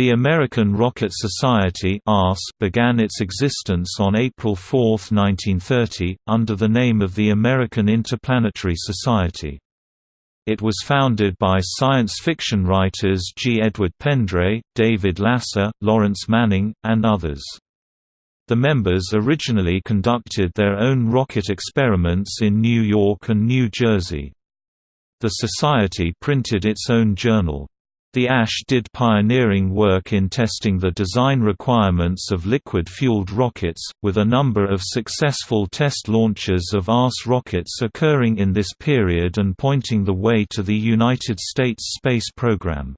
The American Rocket Society began its existence on April 4, 1930, under the name of the American Interplanetary Society. It was founded by science fiction writers G. Edward Pendray, David Lasser, Lawrence Manning, and others. The members originally conducted their own rocket experiments in New York and New Jersey. The Society printed its own journal. The ARS did pioneering work in testing the design requirements of liquid-fueled rockets, with a number of successful test launches of ARS rockets occurring in this period and pointing the way to the United States space program.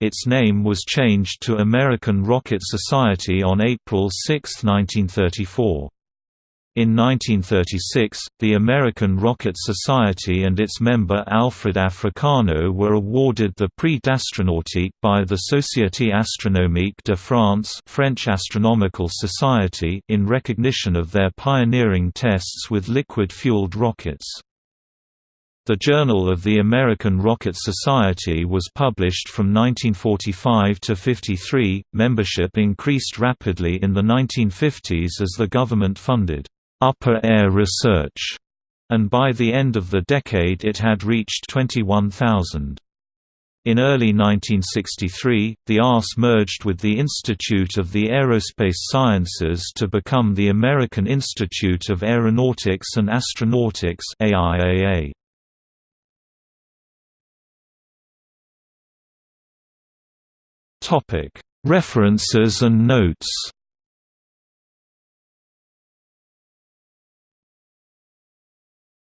Its name was changed to American Rocket Society on April 6, 1934. In 1936, the American Rocket Society and its member Alfred Africano were awarded the Prix d'Astronautique by the Société Astronomique de France French Astronomical Society in recognition of their pioneering tests with liquid-fueled rockets. The Journal of the American Rocket Society was published from 1945 to 53. Membership increased rapidly in the 1950s as the government funded upper air research, and by the end of the decade it had reached 21,000. In early 1963, the ARS merged with the Institute of the Aerospace Sciences to become the American Institute of Aeronautics and Astronautics AIAA. References and notes